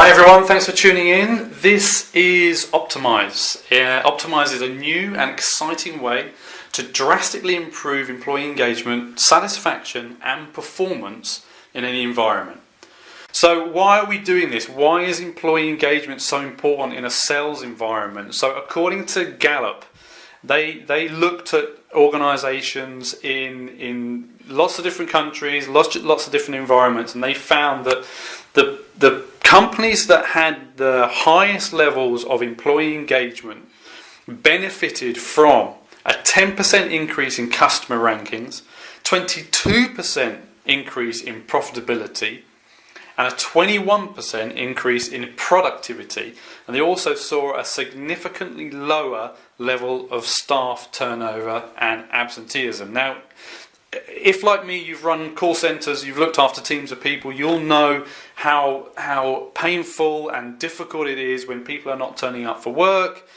Hi everyone, thanks for tuning in. This is Optymyse. Uh, Optymyse is a new and exciting way to drastically improve employee engagement, satisfaction and performance in any environment. So why are we doing this? Why is employee engagement so important in a sales environment? So according to Gallup, they they looked at organizations in in lots of different countries, lots lots of different environments and they found that the the companies that had the highest levels of employee engagement benefited from a 10% increase in customer rankings, 22% increase in profitability, and a 21% increase in productivity. And they also saw a significantly lower level of staff turnover and absenteeism. Now, if like me you've run call centres, you've looked after teams of people, you'll know how how painful and difficult it is when people are not turning up for work,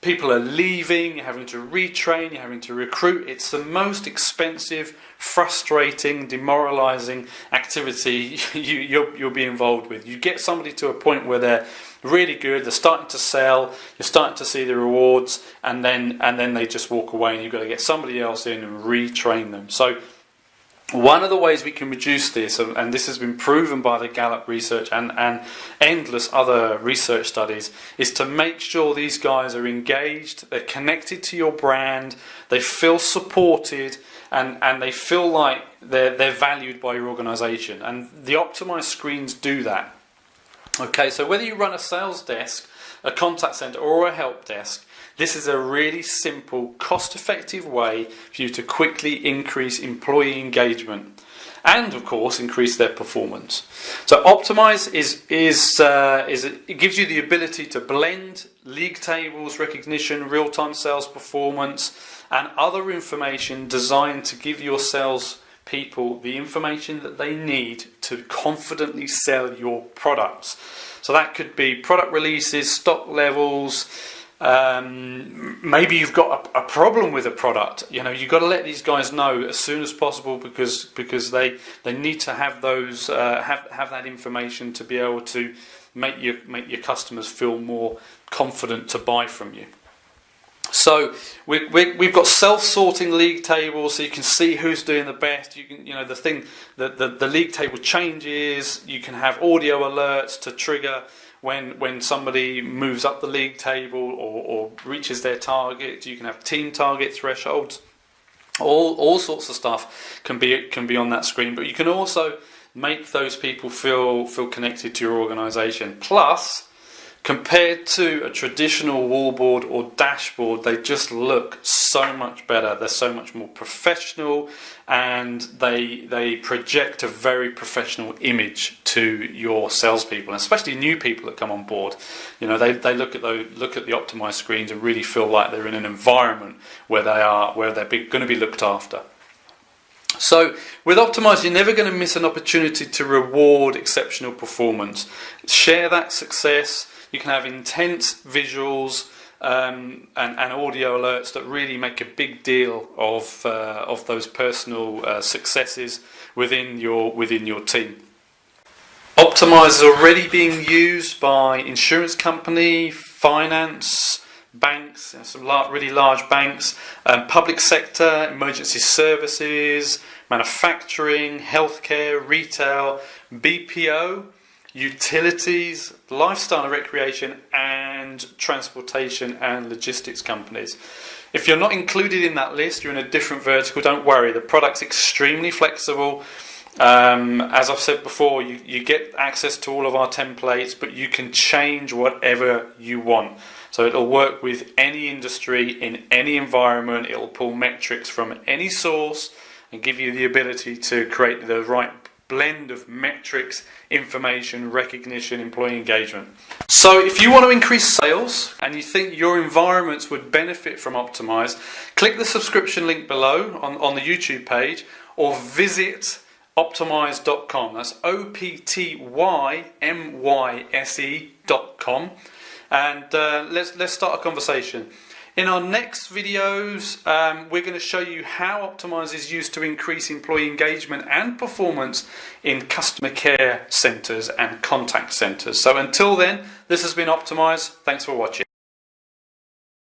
people are leaving, you're having to retrain, you're having to recruit. It's the most expensive, frustrating, demoralising activity you, you'll, you'll be involved with. You get somebody to a point where they're really good, they're starting to sell, you're starting to see the rewards, and then and then they just walk away, and you've got to get somebody else in and retrain them. So. One of the ways we can reduce this, and this has been proven by the Gallup research and, and endless other research studies, is to make sure these guys are engaged, they're connected to your brand, they feel supported, and, and they feel like they're, they're valued by your organization. And the optimized screens do that. Okay, so whether you run a sales desk, a contact center, or a help desk, this is a really simple, cost effective way for you to quickly increase employee engagement and of course increase their performance. So Optymyse is is uh, is it gives you the ability to blend league tables recognition, real-time sales performance, and other information designed to give your sales people the information that they need to confidently sell your products. So that could be product releases, stock levels. Um, maybe you've got a, a, problem with a product. You know, you've got to let these guys know as soon as possible because because they they need to have those uh, have have that information to be able to make your make your customers feel more confident to buy from you. So we, we, we've got self-sorting league tables, so you can see who's doing the best. You can, you know, the thing, the, the, the league table changes. You can have audio alerts to trigger when when somebody moves up the league table or, or reaches their target. You can have team target thresholds. All all sorts of stuff can be can be on that screen, but you can also make those people feel feel connected to your organisation. Plus Compared to a traditional wallboard or dashboard, they just look so much better. They're so much more professional and they, they project a very professional image to your salespeople, especially new people that come on board. You know, they, they look at the look at the optimized screens and really feel like they're in an environment where they are where they're going to be looked after. So with Optymyse, you're never going to miss an opportunity to reward exceptional performance. Share that success you can have intense visuals um, and, and, audio alerts that really make a big deal of uh, of those personal uh, successes within your within your team. Optymyse is already being used by insurance company, finance, banks, some really large banks, um, public sector, emergency services, manufacturing, healthcare, retail, BPO, utilities, lifestyle and recreation, and transportation and logistics companies. If you're not included in that list, you're in a different vertical, don't worry. The product's extremely flexible. Um, as I've said before, you, you get access to all of our templates, but you can change whatever you want. So it'll work with any industry, in any environment, it'll pull metrics from any source and give you the ability to create the right blend of metrics, information, recognition, employee engagement. So if you want to increase sales and you think your environments would benefit from Optymyse, click the subscription link below on, on the YouTube page or visit optymyse.com. That's O P T Y M Y S E.com. And uh, let's, let's start a conversation. In our next videos, um, we're going to show you how Optymyse is used to increase employee engagement and performance in customer care centres and contact centres. So until then, this has been Optymyse. Thanks for watching.